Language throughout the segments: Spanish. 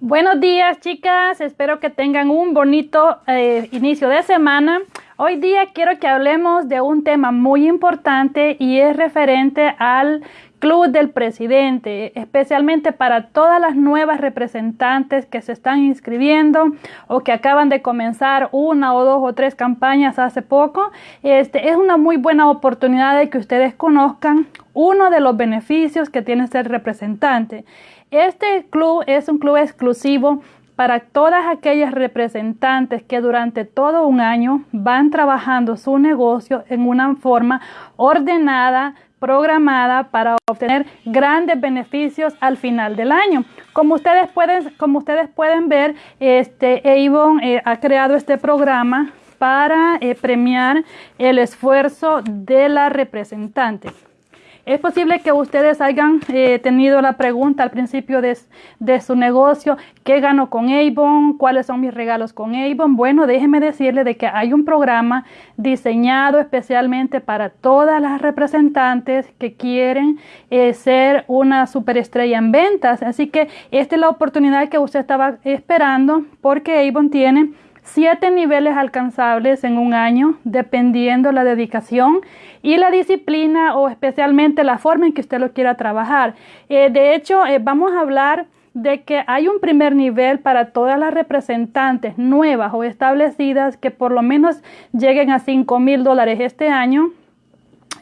Buenos días chicas, espero que tengan un bonito eh, inicio de semana. Hoy día quiero que hablemos de un tema muy importante y es referente al Club del Presidente, especialmente para todas las nuevas representantes que se están inscribiendo o que acaban de comenzar una o dos o tres campañas hace poco. Este es una muy buena oportunidad de que ustedes conozcan uno de los beneficios que tiene ser representante. Este club es un club exclusivo para todas aquellas representantes que durante todo un año van trabajando su negocio en una forma ordenada, programada para obtener grandes beneficios al final del año. Como ustedes pueden, como ustedes pueden ver, este Avon eh, ha creado este programa para eh, premiar el esfuerzo de la representante. Es posible que ustedes hayan eh, tenido la pregunta al principio de, su negocio, ¿qué gano con Avon? ¿Cuáles son mis regalos con Avon? Bueno, déjenme decirle de que hay un programa diseñado especialmente para todas las representantes que quieren eh, ser una superestrella en ventas. Así que esta es la oportunidad que usted estaba esperando porque Avon tiene siete niveles alcanzables en un año, dependiendo la dedicación y la disciplina o especialmente la forma en que usted lo quiera trabajar. Eh, de hecho, eh, vamos a hablar de que hay un primer nivel para todas las representantes nuevas o establecidas que por lo menos lleguen a 5 mil dólares este año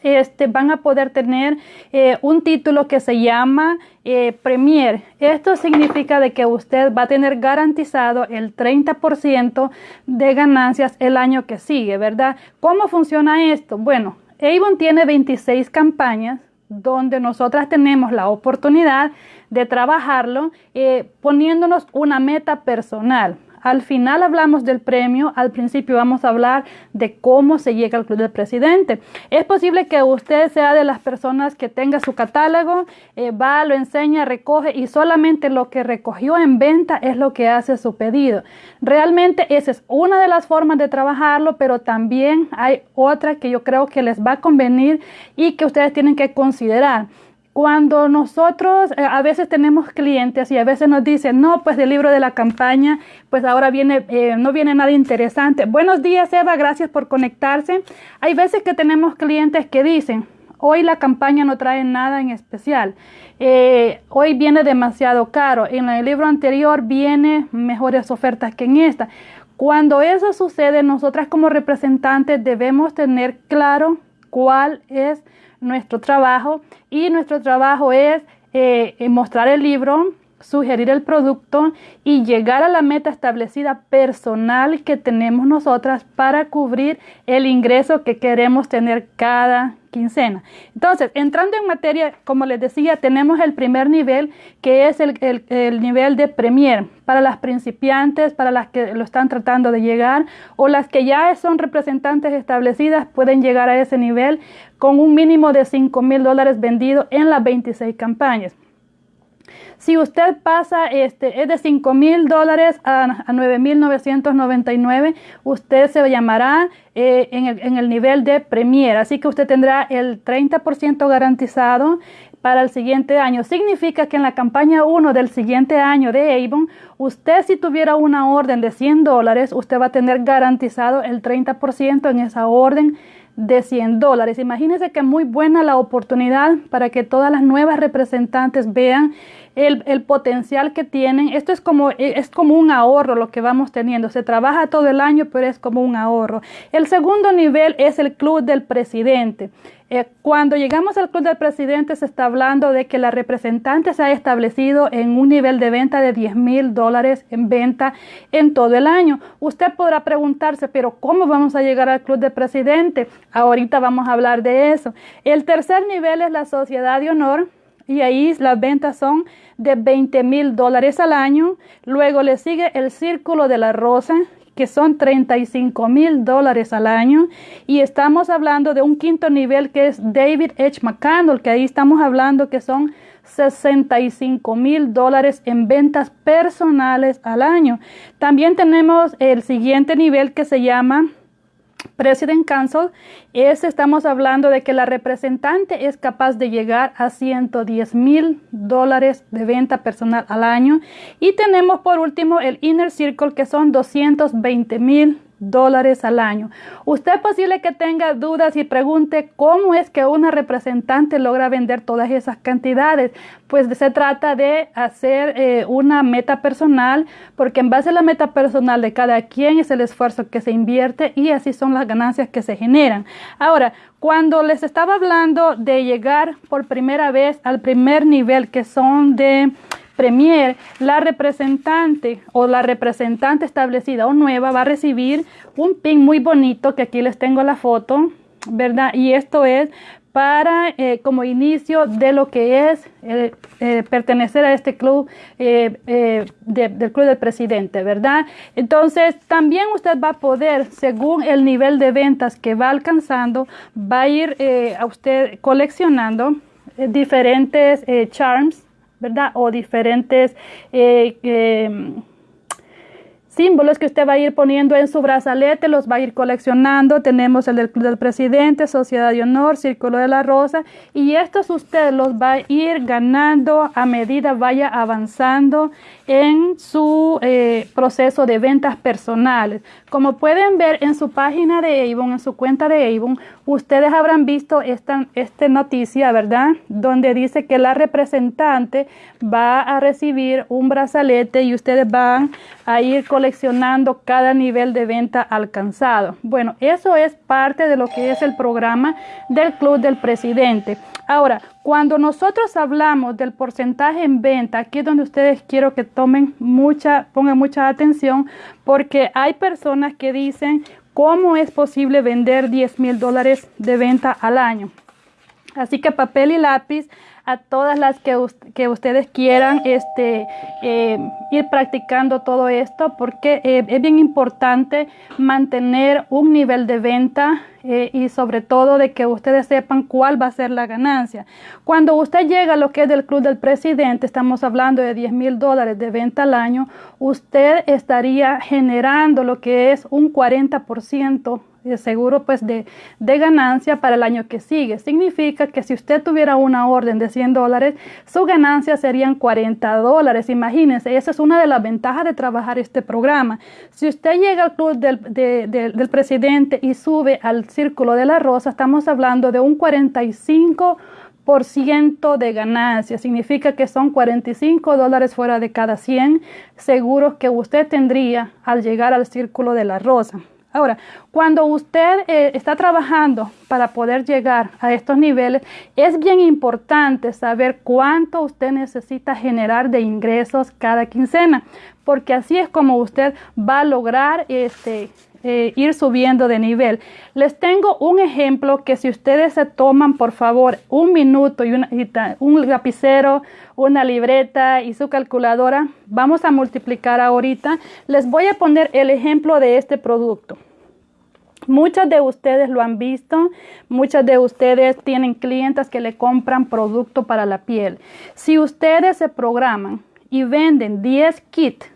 este, van a poder tener eh, un título que se llama eh, Premier. Esto significa de que usted va a tener garantizado el 30% de ganancias el año que sigue, ¿verdad? ¿Cómo funciona esto? Bueno, Avon tiene 26 campañas donde nosotras tenemos la oportunidad de trabajarlo eh, poniéndonos una meta personal. Al final hablamos del premio, al principio vamos a hablar de cómo se llega al club del presidente. Es posible que usted sea de las personas que tenga su catálogo, eh, va, lo enseña, recoge y solamente lo que recogió en venta es lo que hace su pedido. Realmente esa es una de las formas de trabajarlo, pero también hay otra que yo creo que les va a convenir y que ustedes tienen que considerar. Cuando nosotros eh, a veces tenemos clientes y a veces nos dicen, no, pues del libro de la campaña, pues ahora viene, eh, no viene nada interesante. Buenos días, Eva, gracias por conectarse. Hay veces que tenemos clientes que dicen, hoy la campaña no trae nada en especial. Eh, hoy viene demasiado caro. En el libro anterior viene mejores ofertas que en esta. Cuando eso sucede, nosotras como representantes debemos tener claro cuál es nuestro trabajo y nuestro trabajo es eh, mostrar el libro, sugerir el producto y llegar a la meta establecida personal que tenemos nosotras para cubrir el ingreso que queremos tener cada quincena. Entonces, entrando en materia, como les decía, tenemos el primer nivel que es el, el, nivel de Premier para las principiantes, para las que lo están tratando de llegar o las que ya son representantes establecidas pueden llegar a ese nivel con un mínimo de 5 mil dólares vendidos en las 26 campañas. Si usted pasa, este, es de 5 mil dólares a, a 9 mil 999, usted se llamará eh, en, el, en, el, nivel de Premier. Así que usted tendrá el 30% garantizado para el siguiente año. Significa que en la campaña 1 del siguiente año de Avon, usted si tuviera una orden de 100 dólares, usted va a tener garantizado el 30% en esa orden de 100 dólares. Imagínense que muy buena la oportunidad para que todas las nuevas representantes vean el, potencial que tienen. Esto es como, es como un ahorro lo que vamos teniendo. Se trabaja todo el año, pero es como un ahorro. El segundo nivel es el club del presidente. Eh, cuando llegamos al club del presidente se está hablando de que la representante se ha establecido en un nivel de venta de 10 mil dólares en venta en todo el año. Usted podrá preguntarse, pero ¿cómo vamos a llegar al club del presidente? Ahorita vamos a hablar de eso. El tercer nivel es la sociedad de honor y ahí las ventas son de 20 mil dólares al año. Luego le sigue el Círculo de la Rosa, que son 35 mil dólares al año. Y estamos hablando de un quinto nivel que es David H. McCandle, que ahí estamos hablando que son 65 mil dólares en ventas personales al año. También tenemos el siguiente nivel que se llama President Council es, estamos hablando de que la representante es capaz de llegar a 110 mil dólares de venta personal al año. Y tenemos por último el Inner Circle que son 220 mil dólares al año. Usted posible que tenga dudas y pregunte cómo es que una representante logra vender todas esas cantidades. Pues se trata de hacer eh, una meta personal, porque en base a la meta personal de cada quien es el esfuerzo que se invierte y así son las ganancias que se generan. Ahora, cuando les estaba hablando de llegar por primera vez al primer nivel, que son de Premier, la representante o la representante establecida o nueva va a recibir un pin muy bonito, que aquí les tengo la foto, ¿verdad? Y esto es para eh, como inicio de lo que es eh, eh, pertenecer a este club del club del presidente, ¿verdad? Entonces también usted va a poder, según el nivel de ventas que va alcanzando, va a ir a usted coleccionando diferentes charms ¿verdad? O diferentes eh, símbolos que usted va a ir poniendo en su brazalete, los va a ir coleccionando. Tenemos el del Club del Presidente, Sociedad de Honor, Círculo de la Rosa, y estos usted los va a ir ganando a medida vaya avanzando en su eh, proceso de ventas personales. Como pueden ver en su página de Avon, en su cuenta de Avon, ustedes habrán visto esta, esta noticia, ¿verdad? Donde dice que la representante va a recibir un brazalete y ustedes van a ir coleccionando cada nivel de venta alcanzado. Bueno, eso es parte de lo que es el programa del Club del Presidente. Ahora, cuando nosotros hablamos del porcentaje en venta, aquí es donde ustedes quiero que tomen mucha, pongan mucha atención, porque hay personas que dicen cómo es posible vender 10 mil dólares de venta al año. Así que papel y lápiz a todas las que, que ustedes quieran este, eh, ir practicando todo esto porque eh, es bien importante mantener un nivel de venta eh, y sobre todo de que ustedes sepan cuál va a ser la ganancia. Cuando usted llega a lo que es del club del presidente, estamos hablando de 10 mil dólares de venta al año, usted estaría generando lo que es un 40% seguro pues de, de, ganancia para el año que sigue. Significa que si usted tuviera una orden de 100 dólares, su ganancia serían 40 dólares. Imagínense, esa es una de las ventajas de trabajar este programa. Si usted llega al club del, del presidente y sube al círculo de la rosa, estamos hablando de un 45 por ciento de ganancia. Significa que son 45 dólares fuera de cada 100 seguros que usted tendría al llegar al círculo de la rosa. Ahora, cuando usted eh, está trabajando para poder llegar a estos niveles, es bien importante saber cuánto usted necesita generar de ingresos cada quincena, porque así es como usted va a lograr este, eh, ir subiendo de nivel. Les tengo un ejemplo que si ustedes se toman, por favor, un minuto y, un lapicero, una libreta y su calculadora, vamos a multiplicar ahorita. Les voy a poner el ejemplo de este producto. Muchas de ustedes lo han visto, muchas de ustedes tienen clientes que le compran producto para la piel. Si ustedes se programan y venden 10 kits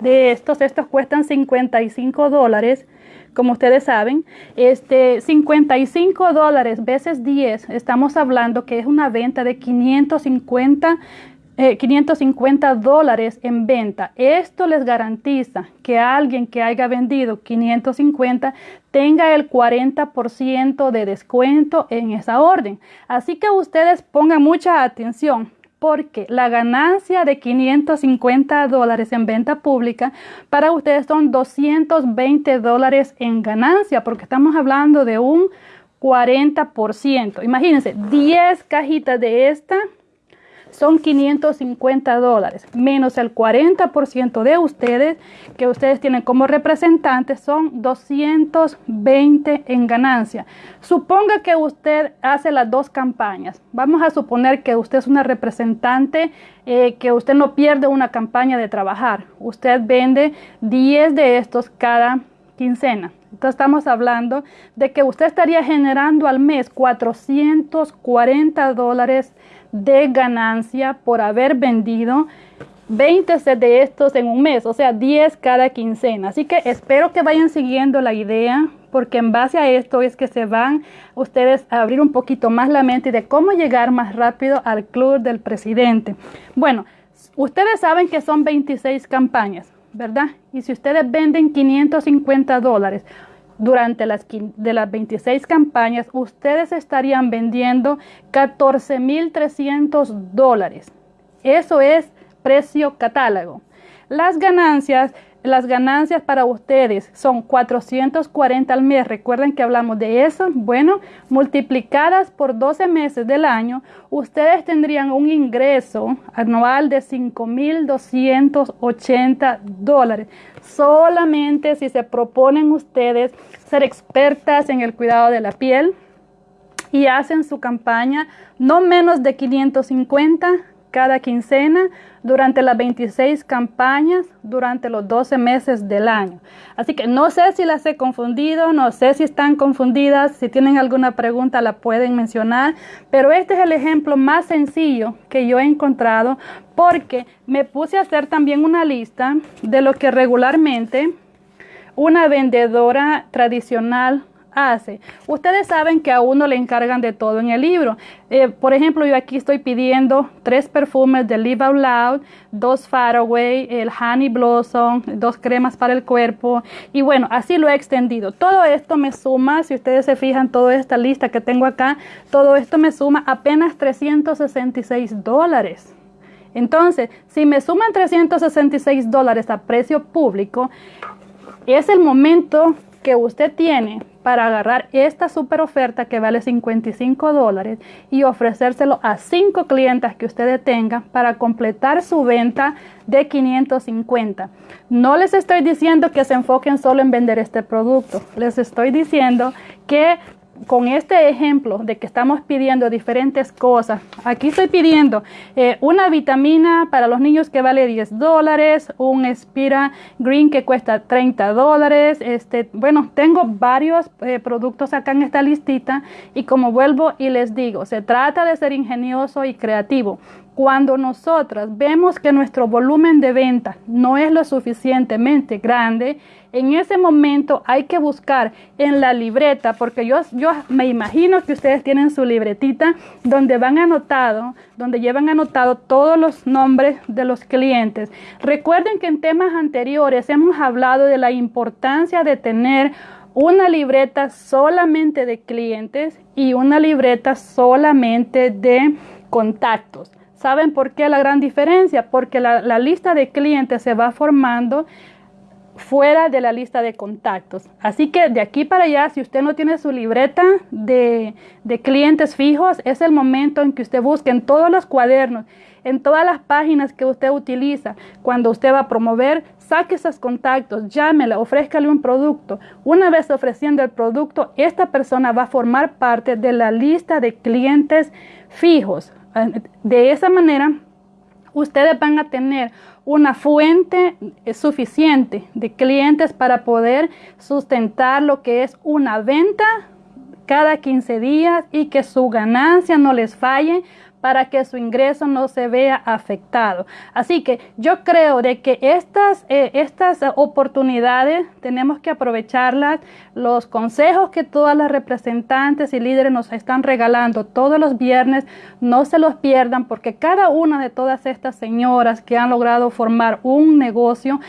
de estos, estos cuestan 55 dólares, como ustedes saben, este 55 dólares veces 10, estamos hablando que es una venta de 550 550 eh, dólares en venta. Esto les garantiza que alguien que haya vendido 550 tenga el 40% de descuento en esa orden. Así que ustedes pongan mucha atención porque la ganancia de 550 dólares en venta pública para ustedes son 220 dólares en ganancia, porque estamos hablando de un 40%. Imagínense, 10 cajitas de esta son 550 dólares, menos el 40% de ustedes que ustedes tienen como representantes son 220 en ganancia. Suponga que usted hace las dos campañas. Vamos a suponer que usted es una representante, eh, que usted no pierde una campaña de trabajar. Usted vende 10 de estos cada quincena. Entonces estamos hablando de que usted estaría generando al mes 440 dólares de ganancia por haber vendido 20 de estos en un mes, o sea, 10 cada quincena. Así que espero que vayan siguiendo la idea porque en base a esto es que se van ustedes a abrir un poquito más la mente de cómo llegar más rápido al club del presidente. Bueno, ustedes saben que son 26 campañas, ¿verdad? Y si ustedes venden 550 dólares, durante las, de las 26 campañas, ustedes estarían vendiendo 14.300 dólares. Eso es precio catálogo. Las ganancias las ganancias para ustedes son 440 al mes. Recuerden que hablamos de eso. Bueno, multiplicadas por 12 meses del año, ustedes tendrían un ingreso anual de 5.280 dólares. Solamente si se proponen ustedes ser expertas en el cuidado de la piel y hacen su campaña no menos de 550 cada quincena durante las 26 campañas durante los 12 meses del año. Así que no sé si las he confundido, no sé si están confundidas, si tienen alguna pregunta la pueden mencionar, pero este es el ejemplo más sencillo que yo he encontrado porque me puse a hacer también una lista de lo que regularmente una vendedora tradicional hace. Ustedes saben que a uno le encargan de todo en el libro. Eh, por ejemplo, yo aquí estoy pidiendo tres perfumes de Live Out Loud, dos Faraway, el Honey Blossom, dos cremas para el cuerpo. Y bueno, así lo he extendido. Todo esto me suma, si ustedes se fijan, toda esta lista que tengo acá, todo esto me suma apenas 366 dólares. Entonces, si me suman 366 dólares a precio público, es el momento que usted tiene para agarrar esta super oferta que vale 55 dólares y ofrecérselo a cinco clientes que ustedes tengan para completar su venta de 550. No les estoy diciendo que se enfoquen solo en vender este producto, les estoy diciendo que con este ejemplo de que estamos pidiendo diferentes cosas, aquí estoy pidiendo eh, una vitamina para los niños que vale 10 dólares, un Spira Green que cuesta 30 dólares, este, bueno, tengo varios eh, productos acá en esta listita y como vuelvo y les digo, se trata de ser ingenioso y creativo. Cuando nosotras vemos que nuestro volumen de venta no es lo suficientemente grande, en ese momento hay que buscar en la libreta, porque yo, yo me imagino que ustedes tienen su libretita donde van anotado, donde llevan anotado todos los nombres de los clientes. Recuerden que en temas anteriores hemos hablado de la importancia de tener una libreta solamente de clientes y una libreta solamente de contactos. ¿Saben por qué la gran diferencia? Porque la, lista de clientes se va formando fuera de la lista de contactos. Así que de aquí para allá, si usted no tiene su libreta de, de, clientes fijos, es el momento en que usted busque en todos los cuadernos, en todas las páginas que usted utiliza, cuando usted va a promover, saque esos contactos, llámela, ofrézcale un producto. Una vez ofreciendo el producto, esta persona va a formar parte de la lista de clientes fijos. De esa manera, ustedes van a tener una fuente suficiente de clientes para poder sustentar lo que es una venta cada 15 días y que su ganancia no les falle para que su ingreso no se vea afectado. Así que yo creo de que estas, eh, estas oportunidades tenemos que aprovecharlas. Los consejos que todas las representantes y líderes nos están regalando todos los viernes, no se los pierdan porque cada una de todas estas señoras que han logrado formar un negocio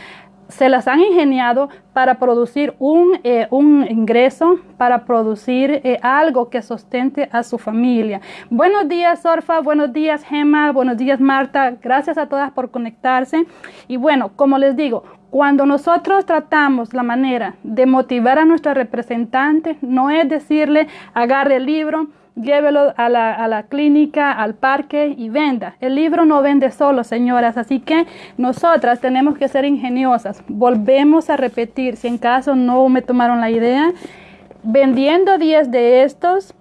se las han ingeniado para producir un, eh, un ingreso, para producir eh, algo que sustente a su familia. Buenos días, Orfa, buenos días, Gemma, buenos días, Marta. Gracias a todas por conectarse. Y bueno, como les digo, cuando nosotros tratamos la manera de motivar a nuestra representante, no es decirle, agarre el libro, llévelo a la, a la, clínica, al parque y venda. El libro no vende solo, señoras, así que nosotras tenemos que ser ingeniosas. Volvemos a repetir, si en caso no me tomaron la idea, vendiendo 10 de estos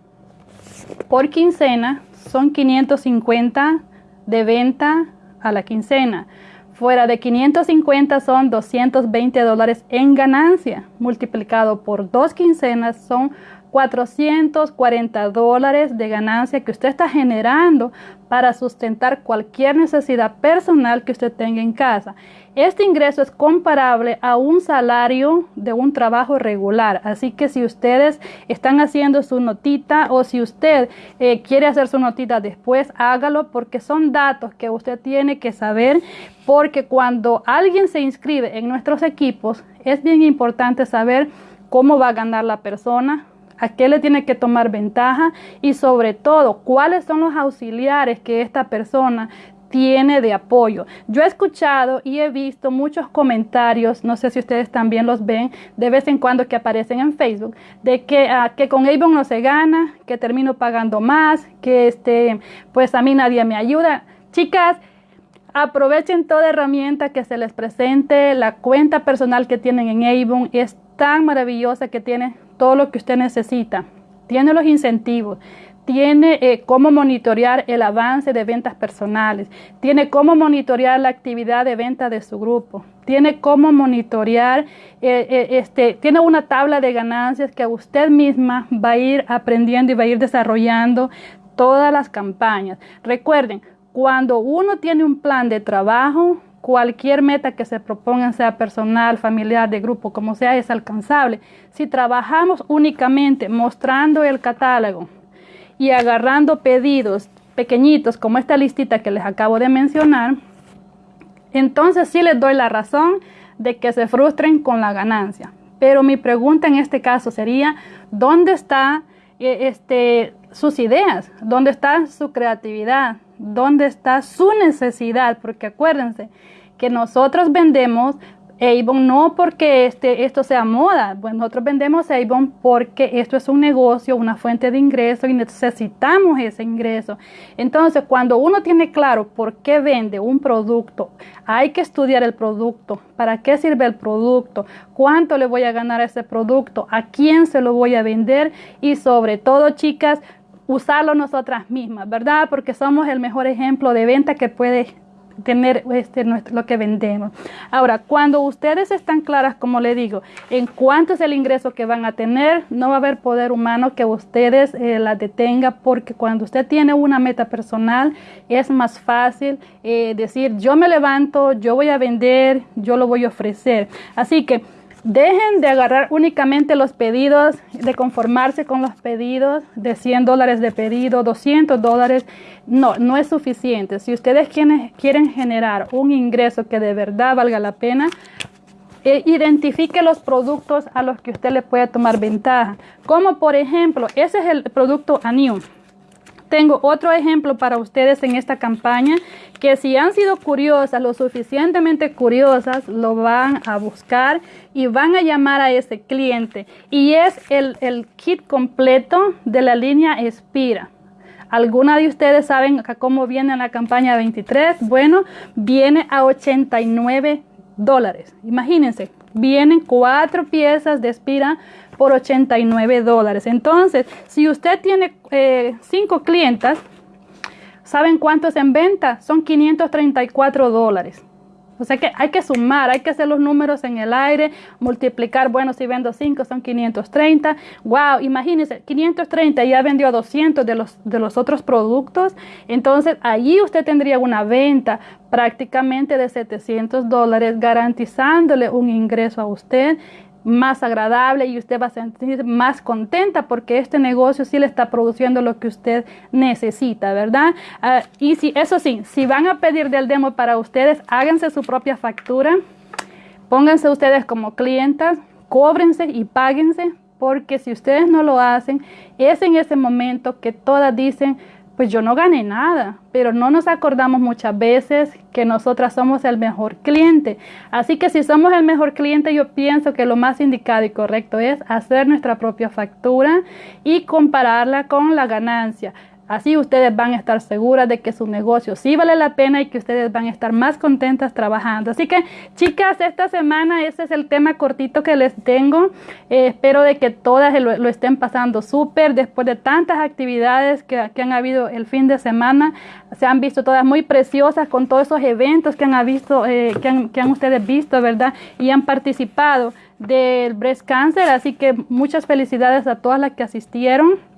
por quincena son 550 de venta a la quincena. Fuera de 550 son 220 dólares en ganancia. Multiplicado por dos quincenas son 440 dólares de ganancia que usted está generando para sustentar cualquier necesidad personal que usted tenga en casa. Este ingreso es comparable a un salario de un trabajo regular. Así que si ustedes están haciendo su notita o si usted eh, quiere hacer su notita después, hágalo porque son datos que usted tiene que saber. Porque cuando alguien se inscribe en nuestros equipos, es bien importante saber cómo va a ganar la persona, a qué le tiene que tomar ventaja y sobre todo cuáles son los auxiliares que esta persona tiene de apoyo. Yo he escuchado y he visto muchos comentarios, no sé si ustedes también los ven de vez en cuando que aparecen en Facebook, de que, ah, que con Avon no se gana, que termino pagando más, que este, pues a mí nadie me ayuda. Chicas, aprovechen toda herramienta que se les presente, la cuenta personal que tienen en Avon es tan maravillosa que tiene todo lo que usted necesita. Tiene los incentivos, tiene eh, cómo monitorear el avance de ventas personales, tiene cómo monitorear la actividad de venta de su grupo, tiene cómo monitorear, eh, eh, este, tiene una tabla de ganancias que usted misma va a ir aprendiendo y va a ir desarrollando todas las campañas. Recuerden, cuando uno tiene un plan de trabajo, cualquier meta que se proponga, sea personal, familiar, de grupo, como sea, es alcanzable. Si trabajamos únicamente mostrando el catálogo y agarrando pedidos pequeñitos como esta listita que les acabo de mencionar, entonces sí les doy la razón de que se frustren con la ganancia. Pero mi pregunta en este caso sería, ¿dónde están eh, este, sus ideas? ¿Dónde está su creatividad? ¿Dónde está su necesidad? Porque acuérdense que nosotros vendemos Avon no porque este, esto sea moda, pues nosotros vendemos Avon porque esto es un negocio, una fuente de ingreso y necesitamos ese ingreso. Entonces, cuando uno tiene claro por qué vende un producto, hay que estudiar el producto, para qué sirve el producto, cuánto le voy a ganar a ese producto, a quién se lo voy a vender y sobre todo, chicas, usarlo nosotras mismas, ¿verdad? Porque somos el mejor ejemplo de venta que puede tener este, lo que vendemos. Ahora, cuando ustedes están claras, como le digo, en cuánto es el ingreso que van a tener, no va a haber poder humano que ustedes eh, la detenga, porque cuando usted tiene una meta personal, es más fácil eh, decir, yo me levanto, yo voy a vender, yo lo voy a ofrecer. Así que, Dejen de agarrar únicamente los pedidos, de conformarse con los pedidos de 100 dólares de pedido, 200 dólares. No, no es suficiente. Si ustedes quieren, generar un ingreso que de verdad valga la pena, eh, identifique los productos a los que usted le puede tomar ventaja. Como por ejemplo, ese es el producto Anium. Tengo otro ejemplo para ustedes en esta campaña que si han sido curiosas, lo suficientemente curiosas, lo van a buscar y van a llamar a ese cliente. Y es el, kit completo de la línea Espira. ¿Alguna de ustedes saben cómo viene la campaña 23? Bueno, viene a 89 dólares. Imagínense, vienen cuatro piezas de Espira por 89 dólares. Entonces, si usted tiene eh, cinco clientas, ¿saben cuántos en venta? Son 534 dólares. O sea que hay que sumar, hay que hacer los números en el aire, multiplicar, bueno, si vendo 5 son 530. Wow, imagínense, 530 ya vendió 200 de los, de los otros productos. Entonces, allí usted tendría una venta prácticamente de 700 dólares, garantizándole un ingreso a usted más agradable y usted va a sentir más contenta porque este negocio sí le está produciendo lo que usted necesita, ¿verdad? Ah, y si eso sí, si van a pedir del demo para ustedes, háganse su propia factura, pónganse ustedes como clientas, cóbrense y páguense porque si ustedes no lo hacen, es en ese momento que todas dicen, pues yo no gané nada, pero no nos acordamos muchas veces que nosotras somos el mejor cliente. Así que si somos el mejor cliente, yo pienso que lo más indicado y correcto es hacer nuestra propia factura y compararla con la ganancia. Así ustedes van a estar seguras de que su negocio sí vale la pena y que ustedes van a estar más contentas trabajando. Así que chicas, esta semana ese es el tema cortito que les tengo. Eh, espero de que todas lo, estén pasando súper después de tantas actividades que, han habido el fin de semana. Se han visto todas muy preciosas con todos esos eventos que han, visto, eh, que, han, que han ustedes visto, ¿verdad? Y han participado del breast cancer. Así que muchas felicidades a todas las que asistieron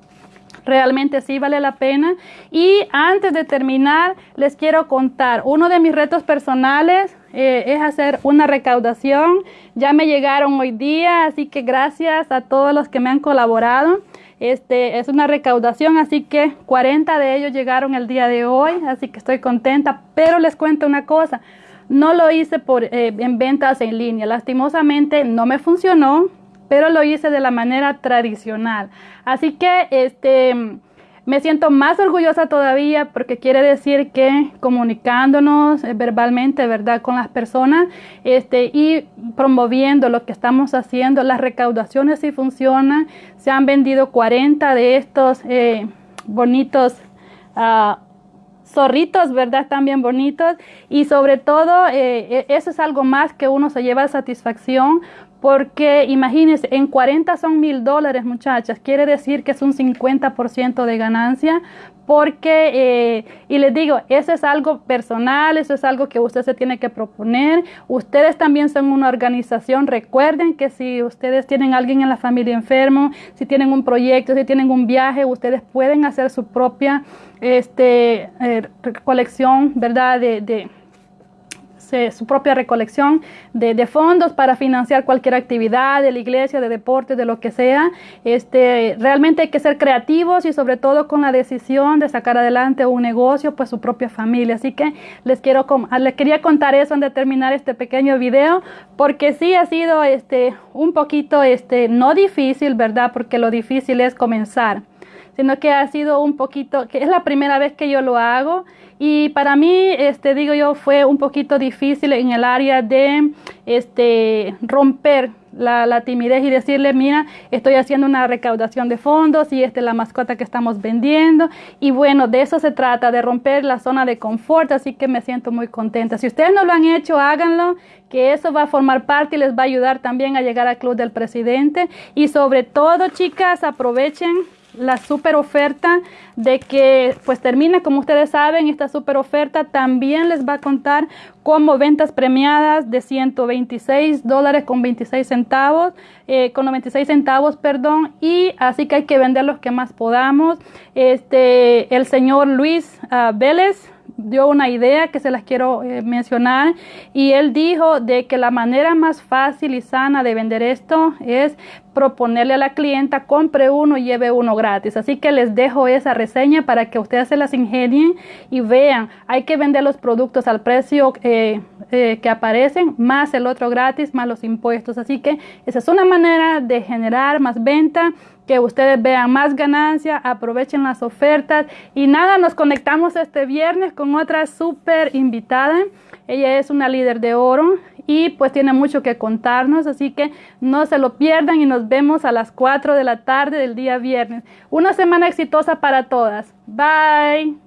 realmente sí vale la pena. Y antes de terminar, les quiero contar, uno de mis retos personales eh, es hacer una recaudación. Ya me llegaron hoy día, así que gracias a todos los que me han colaborado. Este es una recaudación, así que 40 de ellos llegaron el día de hoy, así que estoy contenta. Pero les cuento una cosa, no lo hice por, eh, en ventas en línea. Lastimosamente no me funcionó pero lo hice de la manera tradicional. Así que este me siento más orgullosa todavía porque quiere decir que comunicándonos eh, verbalmente, ¿verdad?, con las personas este, y promoviendo lo que estamos haciendo, las recaudaciones sí funcionan. Se han vendido 40 de estos eh, bonitos uh, zorritos, ¿verdad? Bien bonitos y sobre todo eh, e, eso es algo más que uno se lleva satisfacción porque imagínense, en 40 son mil dólares, muchachas. Quiere decir que es un 50% de ganancia. Porque, eh, y les digo, eso es algo personal, eso es algo que usted se tiene que proponer. Ustedes también son una organización. Recuerden que si ustedes tienen alguien en la familia enfermo, si tienen un proyecto, si tienen un viaje, ustedes pueden hacer su propia este, eh, colección, ¿verdad? de su propia recolección de, fondos para financiar cualquier actividad de la iglesia, de deporte, de lo que sea. Este, realmente hay que ser creativos y sobre todo con la decisión de sacar adelante un negocio, pues su propia familia. Así que les quiero les quería contar eso antes de terminar este pequeño video, porque sí ha sido este, un poquito este, no difícil, ¿verdad? Porque lo difícil es comenzar sino que ha sido un poquito, que es la primera vez que yo lo hago y para mí, este, digo yo, fue un poquito difícil en el área de este, romper la, timidez y decirle, mira, estoy haciendo una recaudación de fondos y esta es la mascota que estamos vendiendo. Y bueno, de eso se trata, de romper la zona de confort, así que me siento muy contenta. Si ustedes no lo han hecho, háganlo, que eso va a formar parte y les va a ayudar también a llegar al Club del Presidente. Y sobre todo, chicas, aprovechen la super oferta de que pues termina como ustedes saben esta super oferta también les va a contar como ventas premiadas de 126 dólares con 26 centavos eh, con 96 centavos perdón y así que hay que vender los que más podamos. Este el señor Luis uh, Vélez dio una idea que se las quiero eh, mencionar y él dijo de que la manera más fácil y sana de vender esto es proponerle a la clienta compre uno y lleve uno gratis. Así que les dejo esa reseña para que ustedes se las ingenien y vean. Hay que vender los productos al precio eh, eh, que aparecen, más el otro gratis, más los impuestos. Así que esa es una manera de generar más venta que ustedes vean más ganancia, aprovechen las ofertas y nada, nos conectamos este viernes con otra súper invitada. Ella es una líder de oro y pues tiene mucho que contarnos, así que no se lo pierdan y nos vemos a las 4 de la tarde del día viernes. Una semana exitosa para todas. Bye.